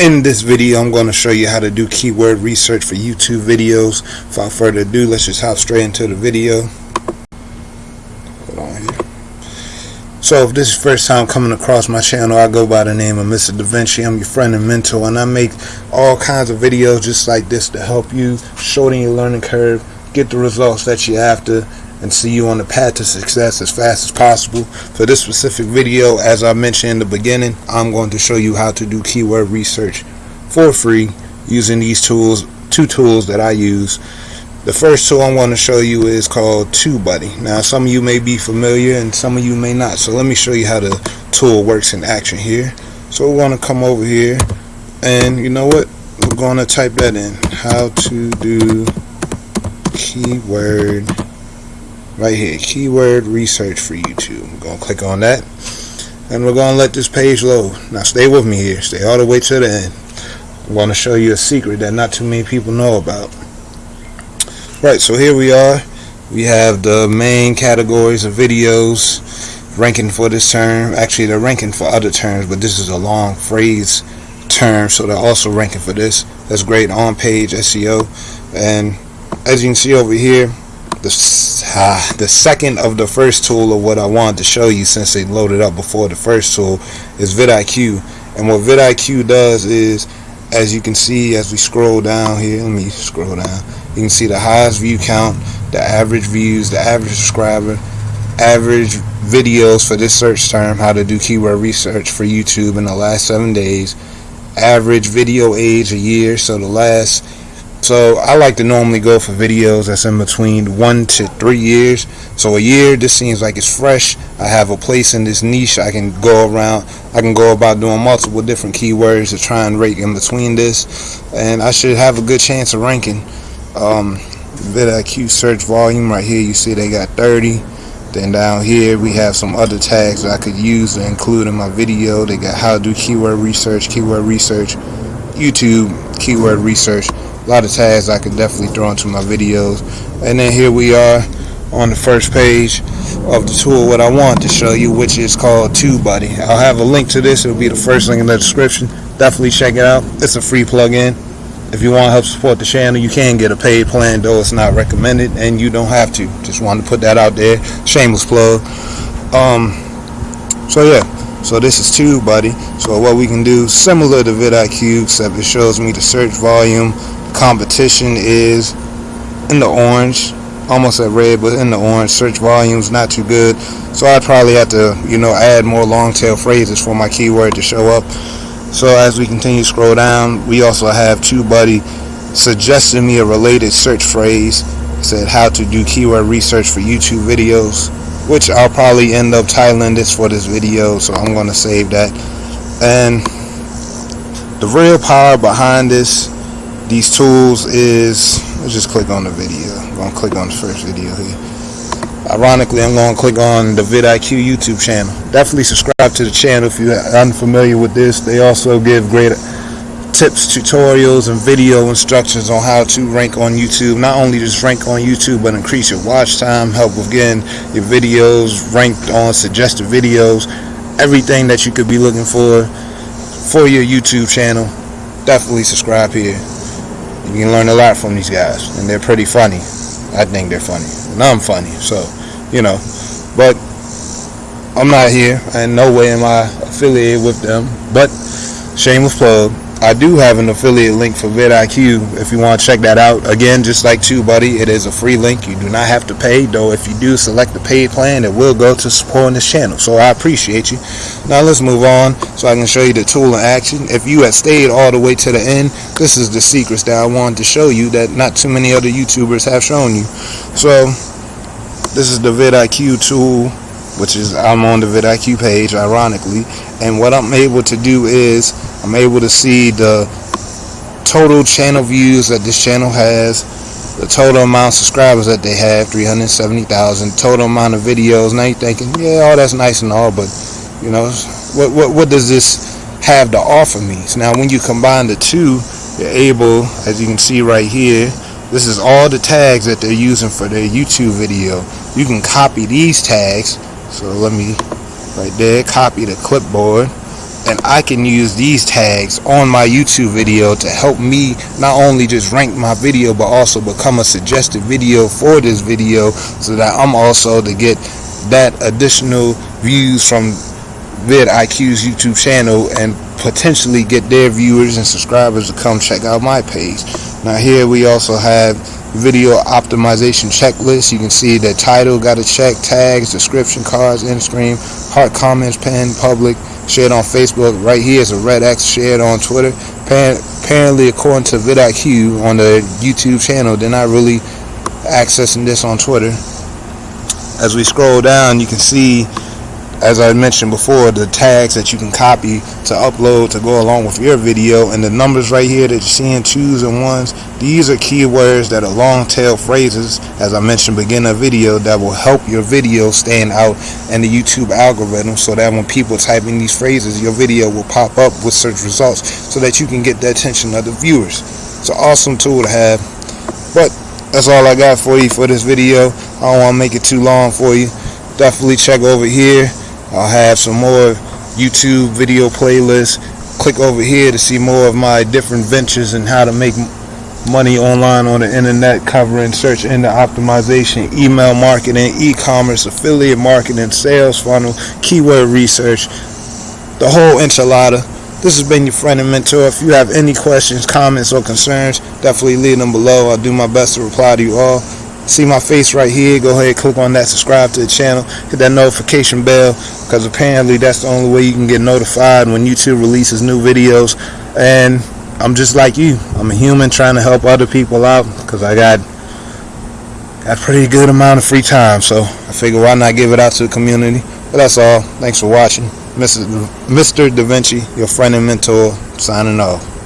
in this video I'm going to show you how to do keyword research for YouTube videos. Without further ado let's just hop straight into the video. So if this is first time coming across my channel I go by the name of Mr. Da Vinci. I'm your friend and mentor and I make all kinds of videos just like this to help you shorten your learning curve get the results that you're after and see you on the path to success as fast as possible. For this specific video, as I mentioned in the beginning, I'm going to show you how to do keyword research for free using these tools, two tools that I use. The first tool I'm going to show you is called TubeBuddy. Now some of you may be familiar and some of you may not. So let me show you how the tool works in action here. So we're going to come over here and you know what? We're going to type that in. How to do keyword right here. Keyword research for YouTube. I'm gonna click on that and we're gonna let this page load. Now stay with me here. Stay all the way to the end. I'm gonna show you a secret that not too many people know about. Right so here we are. We have the main categories of videos ranking for this term. Actually they're ranking for other terms but this is a long phrase term so they're also ranking for this. That's great on page SEO and as you can see over here the, uh, the second of the first tool of what I wanted to show you since they loaded up before the first tool is vidIQ. And what vidIQ does is as you can see as we scroll down here let me scroll down. You can see the highest view count the average views the average subscriber average videos for this search term how to do keyword research for YouTube in the last seven days average video age a year so the last so I like to normally go for videos that's in between one to three years. So a year, this seems like it's fresh. I have a place in this niche. I can go around. I can go about doing multiple different keywords to try and rank in between this, and I should have a good chance of ranking. Um, vidIQ search volume right here. You see they got 30. Then down here we have some other tags that I could use to include in my video. They got how to do keyword research, keyword research, YouTube keyword research lot of tags I could definitely throw into my videos. And then here we are on the first page of the tool what I want to show you which is called TubeBuddy. I'll have a link to this. It'll be the first link in the description. Definitely check it out. It's a free plugin. If you want to help support the channel you can get a paid plan though it's not recommended and you don't have to. Just wanted to put that out there. Shameless plug. Um so yeah. So this is TubeBuddy. So what we can do similar to vidIQ except it shows me the search volume competition is in the orange almost at red but in the orange search volumes not too good. So I probably have to you know add more long tail phrases for my keyword to show up. So as we continue scroll down we also have TubeBuddy suggesting me a related search phrase. It said how to do keyword research for YouTube videos which I'll probably end up titling this for this video so I'm going to save that. And the real power behind this these tools is let's just click on the video. I'm gonna click on the first video here. Ironically I'm gonna click on the vidIQ YouTube channel. Definitely subscribe to the channel if you're unfamiliar with this. They also give great tips tutorials and video instructions on how to rank on YouTube. Not only just rank on YouTube but increase your watch time help with getting your videos ranked on suggested videos. Everything that you could be looking for for your YouTube channel definitely subscribe here you can learn a lot from these guys and they're pretty funny. I think they're funny and I'm funny so you know. But I'm not here and no way am I affiliated with them. But shameless plug I do have an affiliate link for vidIQ if you want to check that out. Again, just like TubeBuddy, it is a free link. You do not have to pay, though if you do select the paid plan, it will go to supporting this channel. So I appreciate you. Now let's move on so I can show you the tool in action. If you had stayed all the way to the end, this is the secrets that I wanted to show you that not too many other YouTubers have shown you. So this is the vidIQ tool which is I'm on the vidIQ page ironically and what I'm able to do is I'm able to see the total channel views that this channel has the total amount of subscribers that they have 370,000 total amount of videos now you're thinking yeah all that's nice and all but you know what, what, what does this have to offer me? So now when you combine the two you're able as you can see right here this is all the tags that they're using for their YouTube video. You can copy these tags so let me right there copy the clipboard and I can use these tags on my YouTube video to help me not only just rank my video but also become a suggested video for this video so that I'm also to get that additional views from vidIQ's YouTube channel and potentially get their viewers and subscribers to come check out my page. Now here we also have video optimization checklist. You can see the title got a check, tags, description cards, end screen, heart comments, pinned, public, shared on Facebook. Right here is a red X shared on Twitter. Apparently, according to vidIQ on the YouTube channel, they're not really accessing this on Twitter. As we scroll down, you can see as I mentioned before, the tags that you can copy to upload to go along with your video and the numbers right here that you're seeing, twos and ones, these are keywords that are long tail phrases, as I mentioned beginning of video, that will help your video stand out in the YouTube algorithm so that when people type in these phrases, your video will pop up with search results so that you can get the attention of the viewers. It's an awesome tool to have. But that's all I got for you for this video. I don't want to make it too long for you. Definitely check over here I'll have some more YouTube video playlists. Click over here to see more of my different ventures and how to make money online on the internet covering search engine optimization, email marketing, e-commerce, affiliate marketing, sales funnel, keyword research, the whole enchilada. This has been your friend and mentor. If you have any questions, comments, or concerns, definitely leave them below. I'll do my best to reply to you all see my face right here. Go ahead click on that subscribe to the channel. Hit that notification bell because apparently that's the only way you can get notified when YouTube releases new videos. And I'm just like you. I'm a human trying to help other people out because I got got a pretty good amount of free time. So I figure why not give it out to the community. But that's all. Thanks for watching. Mr. Mr. Da Vinci your friend and mentor signing off